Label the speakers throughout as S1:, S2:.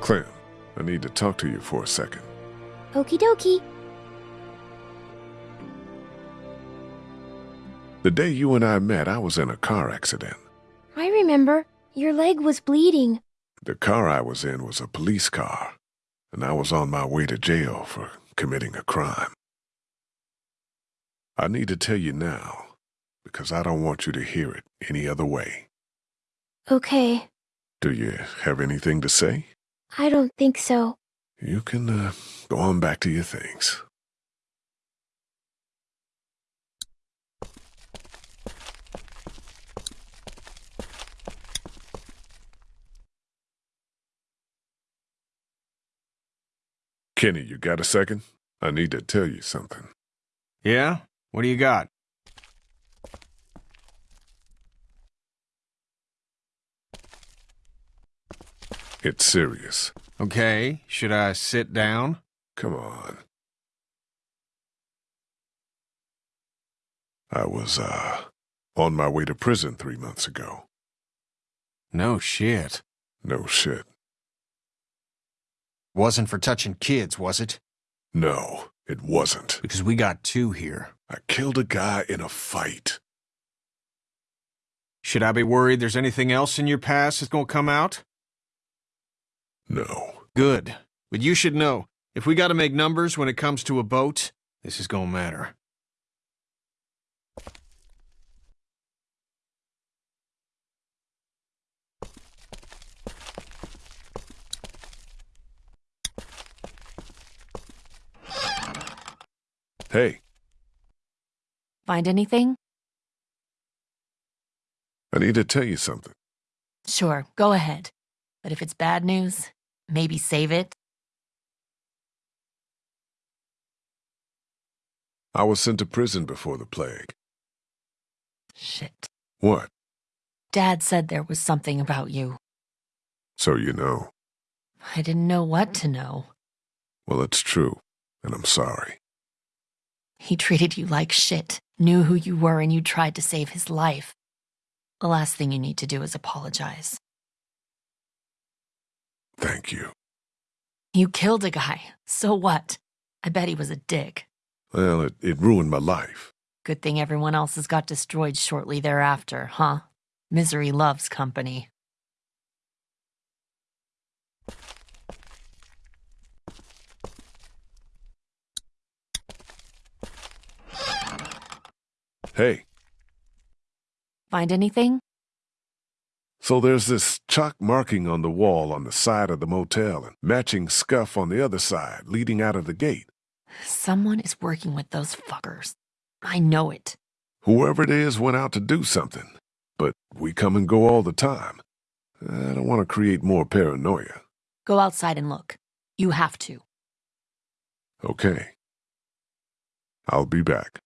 S1: Clem, I need to talk to you for a second.
S2: Okie dokie.
S1: The day you and I met, I was in a car accident.
S2: I remember. Your leg was bleeding.
S1: The car I was in was a police car, and I was on my way to jail for committing a crime. I need to tell you now, because I don't want you to hear it any other way.
S2: Okay.
S1: Do you have anything to say?
S2: I don't think so.
S1: You can uh, go on back to your things. Kenny, you got a second? I need to tell you something.
S3: Yeah? What do you got?
S1: It's serious.
S3: Okay, should I sit down?
S1: Come on. I was, uh, on my way to prison three months ago.
S3: No shit.
S1: No shit.
S3: Wasn't for touching kids, was it?
S1: No, it wasn't.
S3: Because we got two here.
S1: I killed a guy in a fight.
S3: Should I be worried there's anything else in your past that's gonna come out?
S1: No.
S3: Good. But you should know, if we gotta make numbers when it comes to a boat, this is gonna matter.
S1: Hey,
S4: Find anything?
S1: I need to tell you something.
S4: Sure, go ahead. But if it's bad news, maybe save it.
S1: I was sent to prison before the plague.
S4: Shit.
S1: What?
S4: Dad said there was something about you.
S1: So you know.
S4: I didn't know what to know.
S1: Well, it's true, and I'm sorry.
S4: He treated you like shit, knew who you were, and you tried to save his life. The last thing you need to do is apologize.
S1: Thank you.
S4: You killed a guy. So what? I bet he was a dick.
S1: Well, it, it ruined my life.
S4: Good thing everyone else's got destroyed shortly thereafter, huh? Misery loves company.
S1: Hey,
S4: Find anything?
S1: So there's this chalk marking on the wall on the side of the motel and matching scuff on the other side leading out of the gate.
S4: Someone is working with those fuckers. I know it.
S1: Whoever it is went out to do something, but we come and go all the time. I don't want to create more paranoia.
S4: Go outside and look. You have to.
S1: Okay. I'll be back.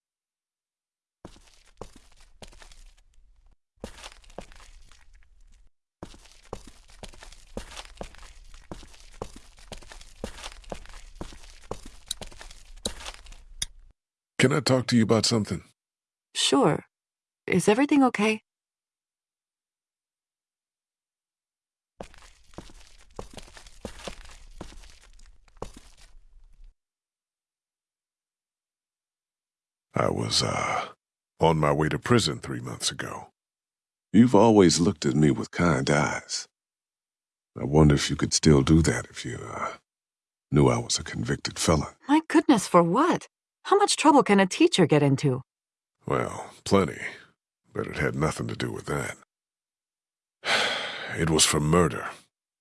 S1: Can I talk to you about something?
S5: Sure. Is everything okay?
S1: I was, uh, on my way to prison three months ago. You've always looked at me with kind eyes. I wonder if you could still do that if you, uh, knew I was a convicted felon.
S5: My goodness, for what? How much trouble can a teacher get into?
S1: Well, plenty, but it had nothing to do with that. It was for murder.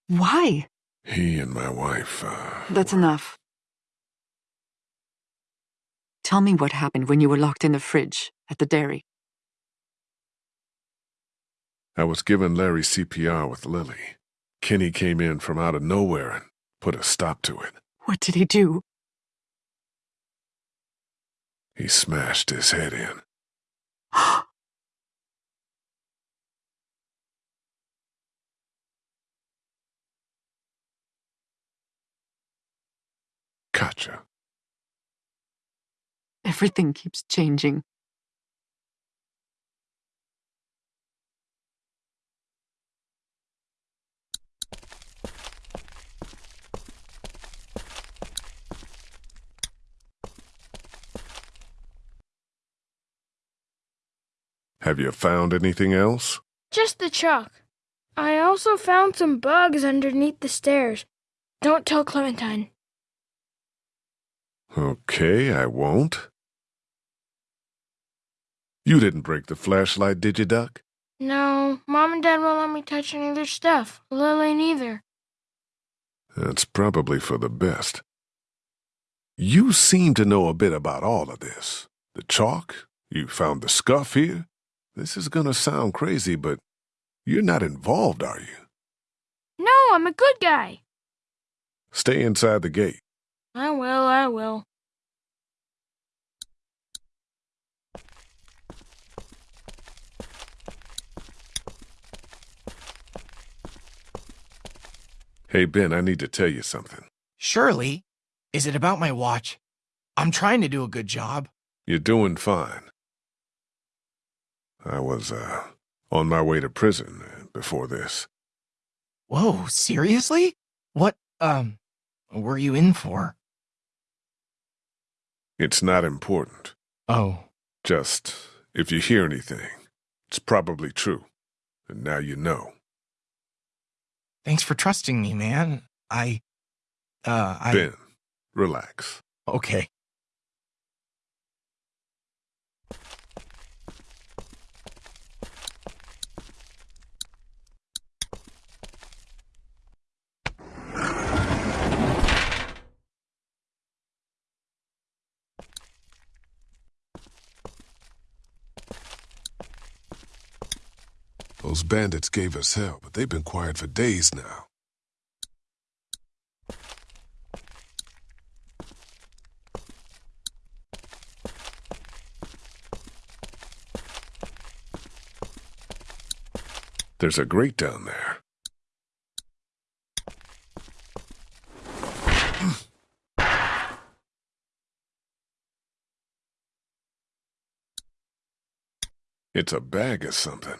S5: Why?
S1: He and my wife, uh,
S5: That's enough. Tell me what happened when you were locked in the fridge at the dairy.
S1: I was giving Larry CPR with Lily. Kenny came in from out of nowhere and put a stop to it.
S5: What did he do?
S1: He smashed his head in. Gotcha.
S5: Everything keeps changing.
S1: Have you found anything else?
S6: Just the chalk. I also found some bugs underneath the stairs. Don't tell Clementine.
S1: Okay, I won't. You didn't break the flashlight, did you, Duck?
S6: No, Mom and Dad won't let me touch any of their stuff. Lily neither.
S1: That's probably for the best. You seem to know a bit about all of this. The chalk, you found the scuff here. This is gonna sound crazy, but you're not involved, are you?
S6: No, I'm a good guy.
S1: Stay inside the gate.
S6: I will, I will.
S1: Hey, Ben, I need to tell you something.
S7: Surely. Is it about my watch? I'm trying to do a good job.
S1: You're doing fine. I was, uh, on my way to prison before this.
S7: Whoa, seriously? What, um, were you in for?
S1: It's not important.
S7: Oh,
S1: Just, if you hear anything, it's probably true. And now you know.
S7: thanks for trusting me, man. I, uh, I.
S1: Ben, relax.
S7: Okay.
S1: Those bandits gave us hell, but they've been quiet for days now. There's a grate down there. It's a bag of something.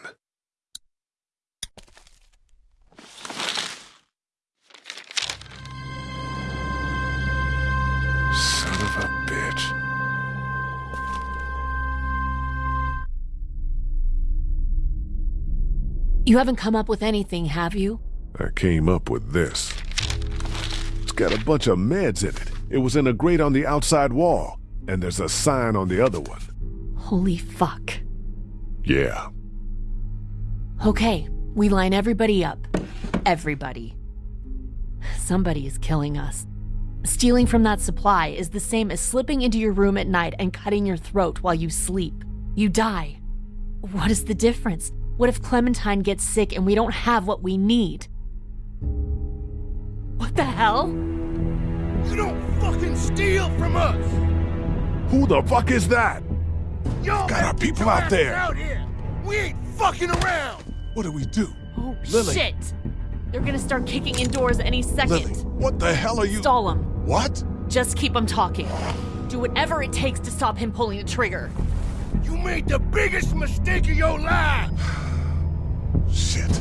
S4: You haven't come up with anything, have you?
S1: I came up with this. It's got a bunch of meds in it. It was in a grate on the outside wall, and there's a sign on the other one.
S4: Holy fuck.
S1: Yeah.
S4: Okay, we line everybody up. Everybody. Somebody is killing us. Stealing from that supply is the same as slipping into your room at night and cutting your throat while you sleep. You die. What is the difference? What if Clementine gets sick and we don't have what we need? What the hell?
S8: You don't fucking steal from us!
S1: Who the fuck is that?
S8: Y'all
S1: Got our people out there.
S8: Out here. We ain't fucking around!
S1: What do we do?
S4: Oh,
S1: Lily.
S4: shit! They're gonna start kicking indoors any second.
S1: Lily, what the hell are you?
S4: Stall him.
S1: What?
S4: Just keep him talking. Do whatever it takes to stop him pulling the trigger.
S8: You made the biggest mistake of your life!
S1: Shit.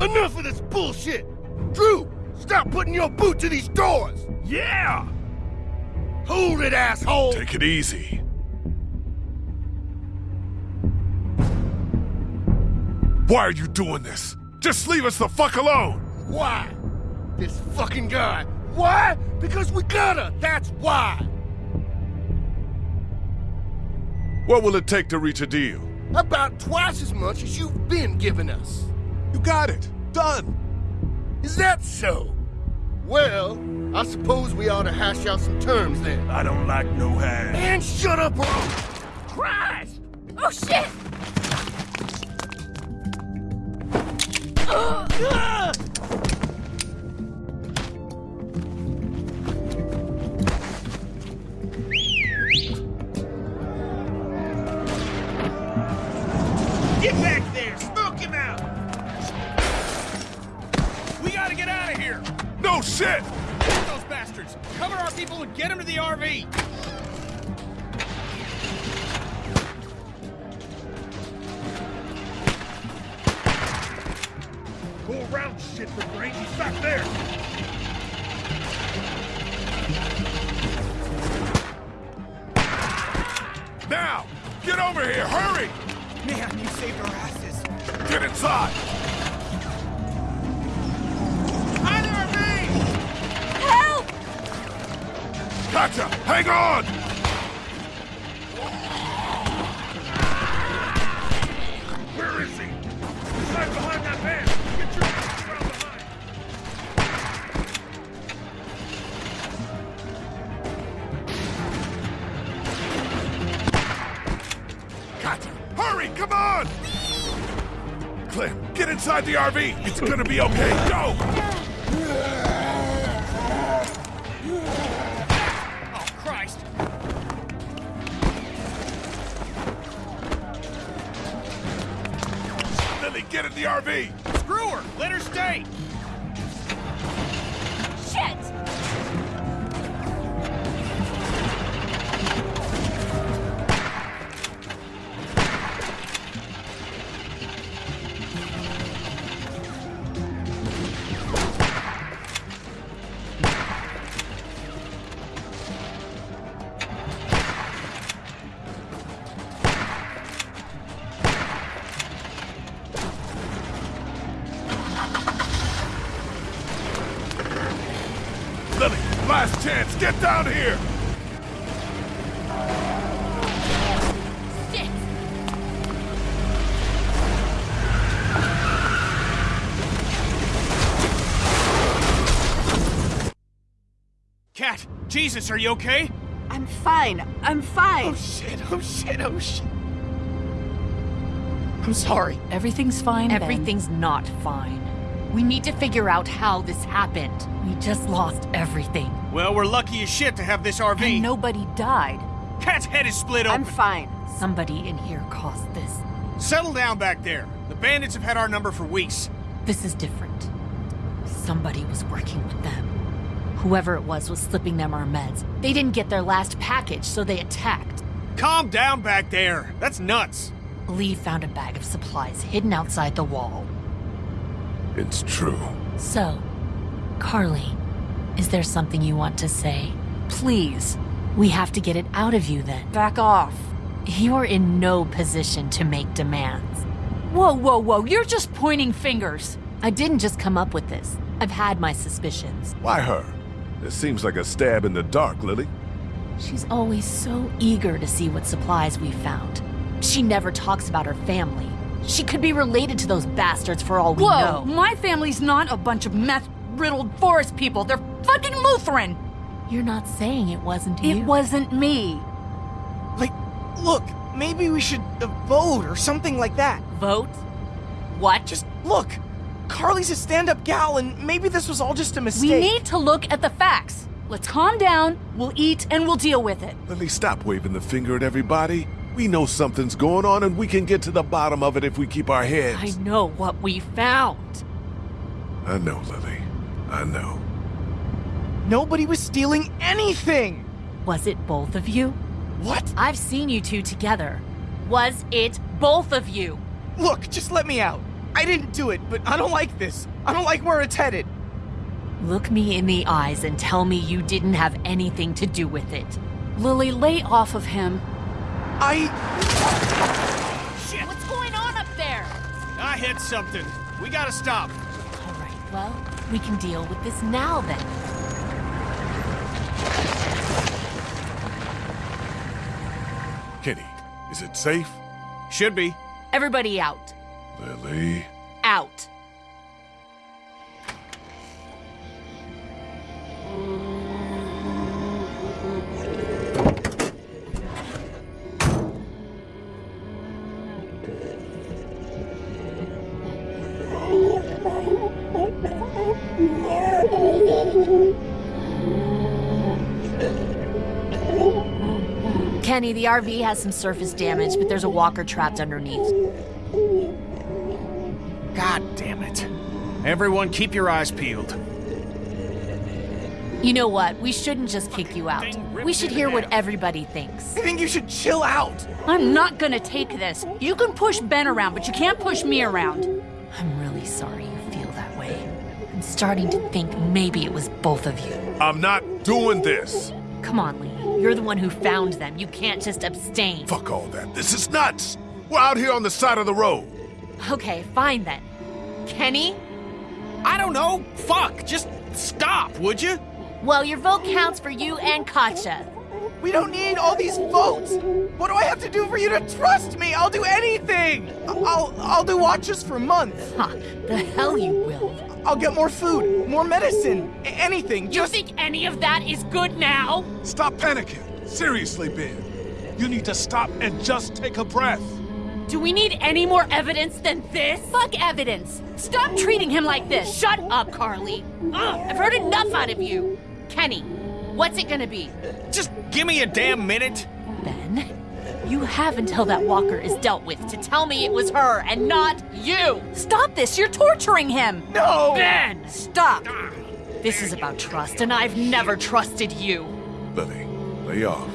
S8: Enough of this bullshit! Drew, stop putting your boot to these doors! Yeah! Hold it, asshole!
S1: Take it easy. Why are you doing this? Just leave us the fuck alone!
S8: Why? This fucking guy. Why? Because we gotta, that's why!
S1: What will it take to reach a deal?
S8: About twice as much as you've been giving us.
S1: You got it. Done.
S8: Is that so? Well, I suppose we ought to hash out some terms then.
S9: I don't like no hash.
S8: And shut up or Christ!
S6: Oh shit!
S9: Ah! And get them to the RV! Go around, shit for brains. He's back there!
S1: Now! Get over
S8: over here! Hurry!
S7: Man, you saved our asses.
S8: Get inside! Gotcha! Hang on! Where is he? He's right behind that van! Get your ass around behind! Gotcha! Hurry! Come on! Clem, get inside the RV! It's gonna be okay! Go! Get in the RV!
S9: Screw her! Let her stay! Jesus, are you okay?
S5: I'm fine. I'm fine.
S7: Oh shit, oh shit, oh shit. I'm sorry.
S4: Everything's fine.
S5: Ben.
S4: Everything's not fine. We need to figure out how this happened. We just lost everything.
S9: Well, we're lucky as shit to have this RV.
S4: And nobody died.
S9: Cat's head is split open.
S5: I'm fine.
S4: Somebody in here caused this.
S9: Settle down back there. The bandits have had our number for weeks.
S4: This is different. Somebody was working with them. Whoever it was was slipping them our meds. They didn't get their last package, so they attacked.
S9: Calm down back there. That's nuts.
S4: Lee found a bag of supplies hidden outside the wall.
S1: It's true.
S4: So, Carly, is there something you want to say? Please. We have to get it out of you then.
S5: Back off.
S4: You're in no position to make demands.
S10: Whoa, whoa, whoa, you're just pointing fingers.
S4: I didn't just come up with this. I've had my suspicions.
S1: Why her? It seems like a stab in the dark, Lily.
S4: She's always so eager to see what supplies we found. She never talks about her family. She could be related to those bastards for all we
S10: Whoa,
S4: know.
S10: my family's not a bunch of meth riddled forest people. They're fucking Lutheran.
S4: You're not saying it wasn't you.
S10: It wasn't me.
S7: Like, look, maybe we should uh, vote or something like that.
S4: Vote? What?
S7: Just look. Carly's a stand-up gal, and maybe this was all just a mistake.
S10: We need to look at the facts. Let's calm down, we'll eat, and we'll deal with it.
S1: Lily, stop waving the finger at everybody. We know something's going on and we can get to the bottom of it if we keep our heads.
S4: I know what we found.
S1: I know, Lily. I know.
S7: Nobody was stealing anything.
S4: Was it both of you?
S7: What?
S4: I've seen you two together. Was it both of you?
S7: Look, just let me out. I didn't do it, but I don't like this. I don't like where it's headed.
S4: Look me in the eyes and tell me you didn't have anything to do with it.
S10: Lily, lay off of him.
S7: I.
S9: Shit!
S4: What's going on up there?
S9: I hit something. We gotta stop.
S4: All right, well, we can deal with this now then.
S1: Kenny, is it safe?
S9: Should be.
S4: Everybody out.
S1: Lily.
S4: Out. Kenny, the RV has some surface damage, but there's a walker trapped underneath.
S9: Everyone keep your eyes peeled.
S4: You know what? We shouldn't just kick you out. We should hear what everybody thinks.
S7: I think you should chill out.
S10: I'm not gonna take this. You can push Ben around, but you can't push me around.
S4: I'm really sorry you feel that way. I'm starting to think maybe it was both of you.
S1: I'm not doing this.
S4: Come on, Lee. You're the one who found them. You can't just abstain.
S1: Fuck all that. This is nuts. We're out here on the side of the road.
S4: Okay, fine then. Kenny?
S9: I don't know. Fuck. Just stop, would you?
S4: Well, your vote counts for you and Katjaa.
S7: We don't need all these votes. What do I have to do for you to trust me? I'll do anything. I'll I'll do watches for months.
S4: Huh, the hell you will.
S7: I'll get more food, more medicine, anything.
S4: You
S7: Just
S4: think any of that is good now?
S1: Stop panicking. Seriously, Ben. You need to stop and just take a breath.
S4: Do we need any more evidence than this? Fuck evidence! Stop treating him like this! Shut up, Carly! Ugh, I've heard enough out of you! Kenny, what's it gonna be?
S9: Just give me a damn minute.
S4: Ben, you have until that walker is dealt with to tell me it was her and not you!
S10: Stop this! You're torturing him!
S7: no.
S4: Ben!
S10: Stop!
S4: This is about trust, and I've never trusted you.
S1: Lily, lay off.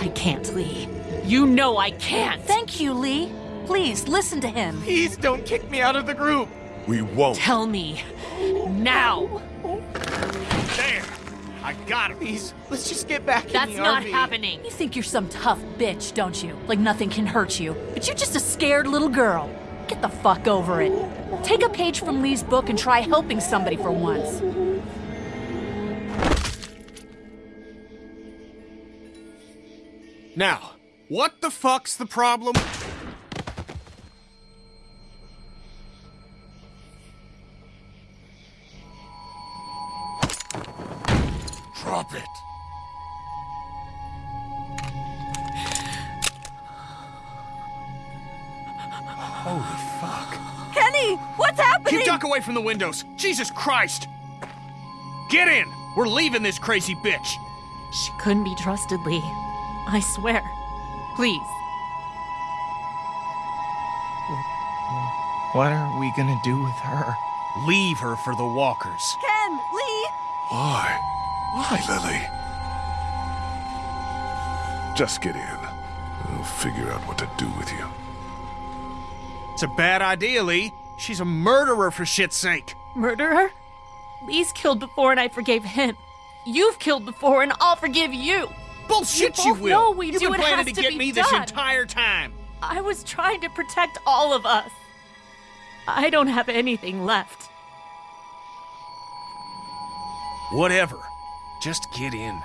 S4: I can't, Lee. You know I can't!
S10: Thank you, Lee. Please listen to him.
S7: Please don't kick me out of the group.
S1: We won't.
S4: Tell me. Now!
S9: There. I got it.
S7: Please, let's just get back
S4: That's
S7: in the
S4: not
S7: RV.
S4: happening!
S10: You think you're some tough bitch, don't you? Like nothing can hurt you. But you're just a scared little girl. Get the fuck over it. Take a page from Lee's book and try helping somebody for once.
S9: Now, what the fuck's the problem?
S1: Drop it.
S9: Holy fuck.
S10: Kenny, what's happening?
S9: You duck away from the windows. Jesus Christ. Get in. We're leaving this crazy bitch.
S4: She couldn't be trusted, Lee. I swear. Please.
S7: What are we gonna do with her?
S9: Leave her for the walkers.
S10: Ken, Lee.
S1: Why? Why, Lily? Just get in. I'll figure out what to do with you.
S9: It's a bad idea, Lee. She's a murderer for shit's sake.
S4: Murderer? Lee's killed before and I forgave him. You've killed before and I'll forgive you.
S9: Bullshit,
S4: You
S9: you, will.
S4: we
S9: You've
S4: do
S9: been planning to get me this entire time.
S4: I was trying to protect all of us. I don't have anything left.
S9: Whatever. Just get in.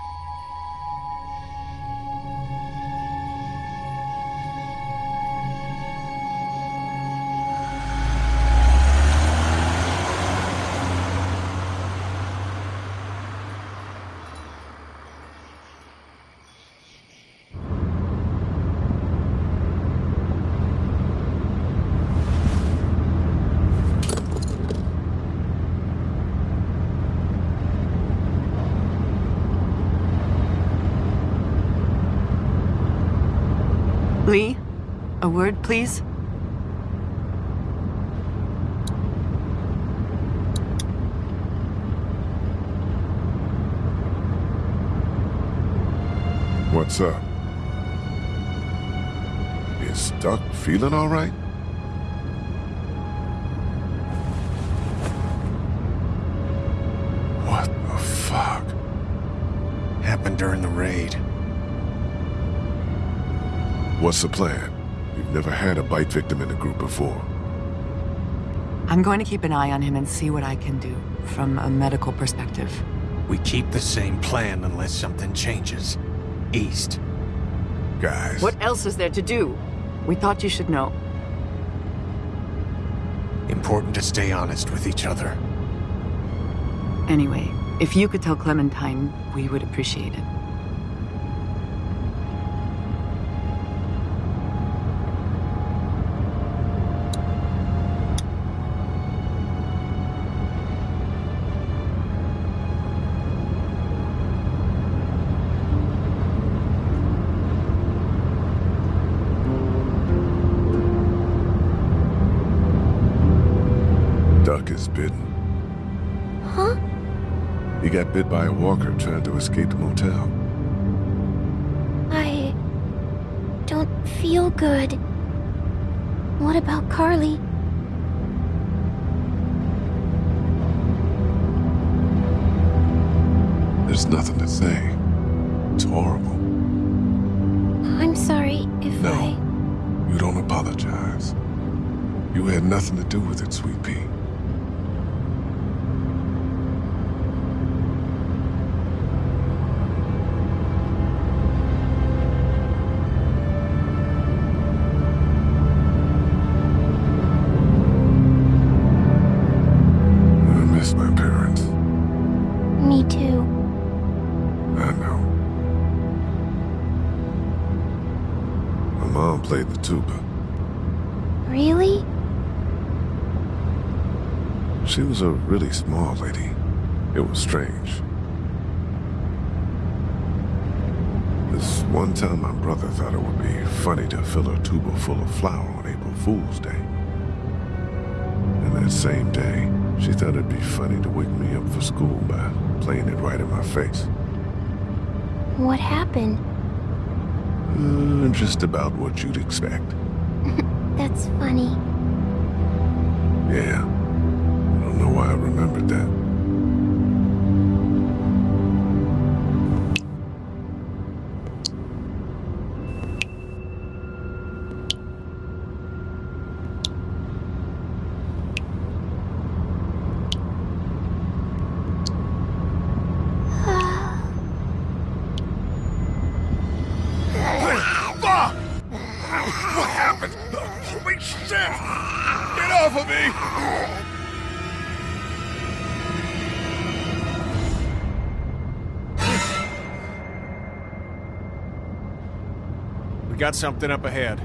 S5: A word, please?
S1: What's up? Is Duck feeling all right? What the fuck?
S9: Happened during the raid.
S1: What's the plan? We've never had a bite victim in the group before.
S5: I'm going to keep an eye on him and see what I can do from a medical perspective.
S9: We keep the same plan unless something changes. East.
S1: Guys,
S5: What else is there to do? We thought you should know.
S9: Important to stay honest with each other.
S5: Anyway, if you could tell Clementine, we would appreciate it.
S1: Bit by a walker trying to escape the motel.
S6: I don't feel good. What about Carly?
S1: There's nothing to say. It's horrible.
S2: I'm sorry if
S1: No.
S2: I.
S1: You don't apologize. You had nothing to do with it, Sweet Pea. Was a really small lady. It was strange. This one time, my brother thought it would be funny to fill a tuba full of flour on April Fool's Day. And that same day, she thought it'd be funny to wake me up for school by playing it right in my face.
S2: What happened?
S1: Uh, just about what you'd expect.
S2: That's funny.
S1: Yeah. Why I remembered that.
S8: What happened? Holy shit! Get off of me!
S3: Got something up ahead.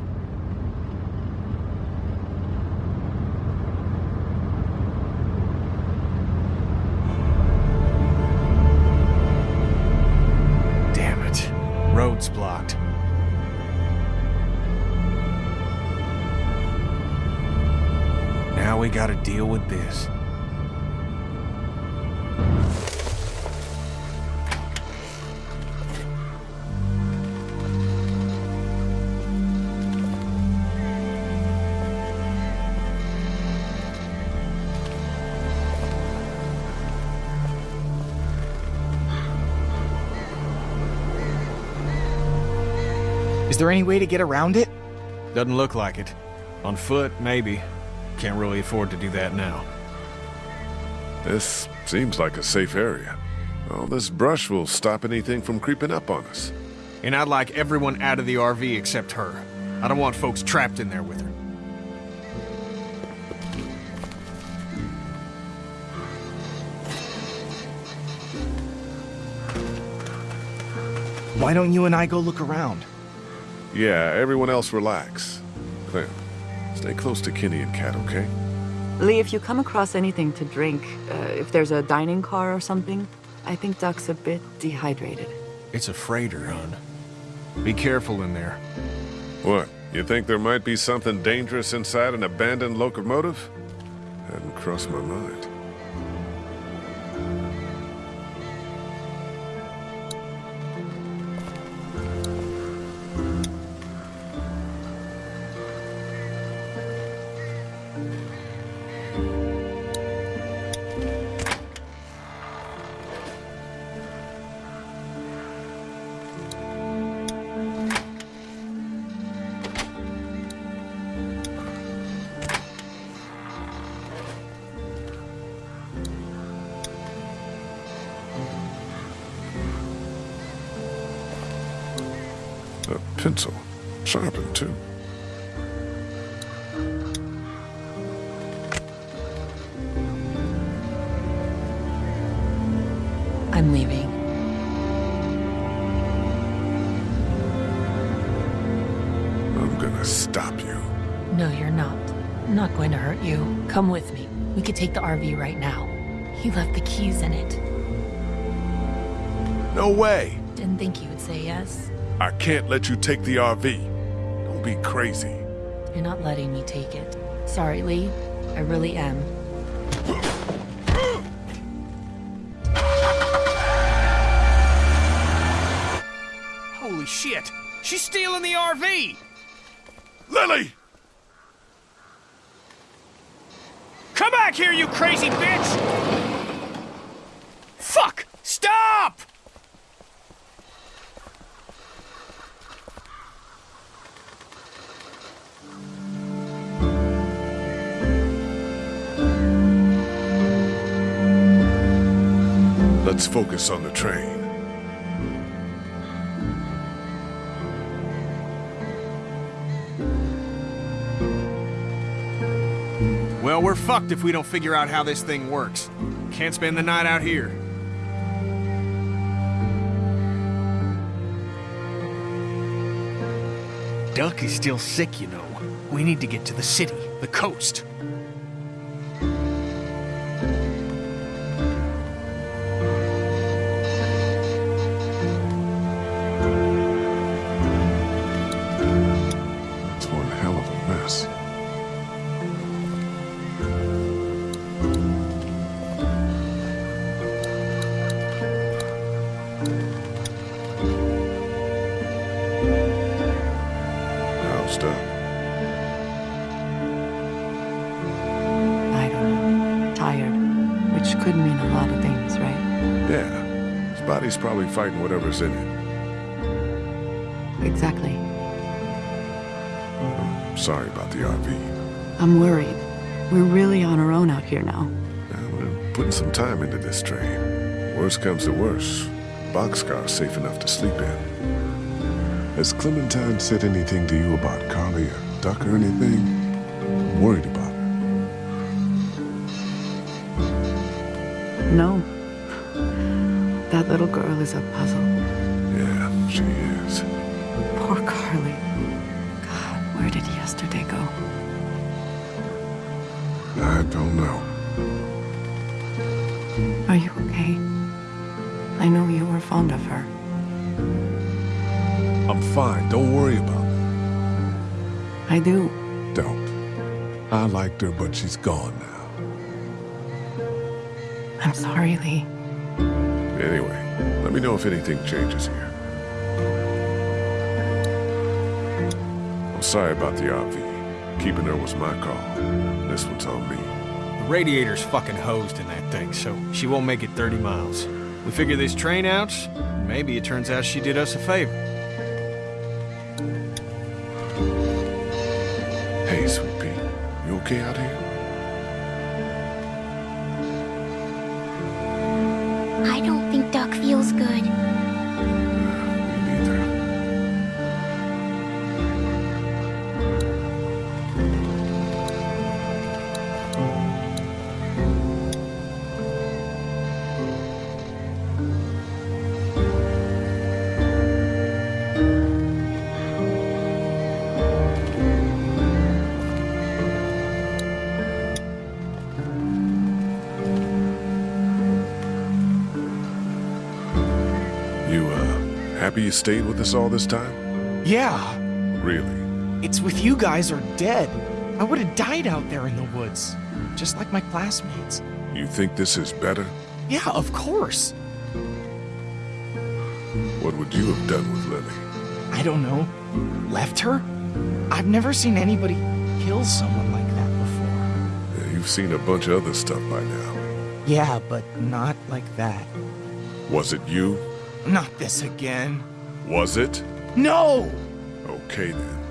S3: Damn it. Road's blocked. Now we gotta deal with this.
S7: Is there any way to get around it?
S3: Doesn't look like it. On foot, maybe. Can't really afford to do that now.
S1: This seems like a safe area. All this brush will stop anything from creeping up on us.
S3: And I'd like everyone out of the RV except her. I don't want folks trapped in there with her.
S7: Why don't you and I go look around?
S1: Yeah, everyone else relax. Clem, stay close to Kenny and Kat, okay?
S5: Lee, if you come across anything to drink, uh, if there's a dining car or something, I think Duck's a bit dehydrated.
S3: It's a freighter, hon. Be careful in there.
S1: What? You think there might be something dangerous inside an abandoned locomotive? Hadn't crossed my mind. Pencil. Sharpened, too.
S4: I'm leaving.
S1: I'm gonna stop you.
S4: No, you're not. I'm not going to hurt you. Come with me. We could take the RV right now. He left the keys in it.
S1: No way!
S4: Didn't think you would say yes.
S1: I can't let you take the RV. Don't be crazy.
S4: You're not letting me take it. Sorry, Lee. I really am.
S9: Holy shit! She's stealing the RV!
S1: Lily!
S9: Come back here, you crazy bitch! Fuck! Stop!
S1: Let's focus on the train.
S9: Well, we're fucked if we don't figure out how this thing works. Can't spend the night out here. Duck is still sick, you know. We need to get to the city, the coast.
S5: Which could mean a lot of things, right?
S1: Yeah. His body's probably fighting whatever's in it.
S5: Exactly.
S1: Sorry about the RV.
S5: I'm worried. We're really on our own out here now.
S1: Yeah, we're putting some time into this train. Worst comes to worst, boxcar's safe enough to sleep in. Has Clementine said anything to you about Carly or Duck or anything? I'm worried
S5: No. That little girl is a puzzle.
S1: Yeah, she is.
S5: Poor Carly. God, where did yesterday go?
S1: I don't know.
S5: Are you okay? I know you were fond of her.
S1: I'm fine. Don't worry about it.
S5: I do.
S1: Don't. I liked her, but she's gone now.
S5: I'm sorry, Lee.
S1: Anyway, let me know if anything changes here. I'm sorry about the RV. Keeping her was my call. This one's on me.
S9: The radiator's fucking hosed in that thing, so she won't make it 30 miles. We figure this train out, maybe it turns out she did us a favor.
S1: Hey, Sweet Pea. You okay out here? Happy you stayed with us all this time?
S7: Yeah,
S1: Really?
S7: it's with you guys or dead. I would have died out there in the woods, just like my classmates.
S1: You think this is better?
S7: Yeah, of course.
S1: What would you have done with Lily?
S7: I don't know. Left her? I've never seen anybody kill someone like that before.
S1: Yeah, you've seen a bunch of other stuff by now.
S7: Yeah, but not like that.
S1: Was it you?
S7: Not this again.
S1: Was it?
S7: No!
S1: Okay then.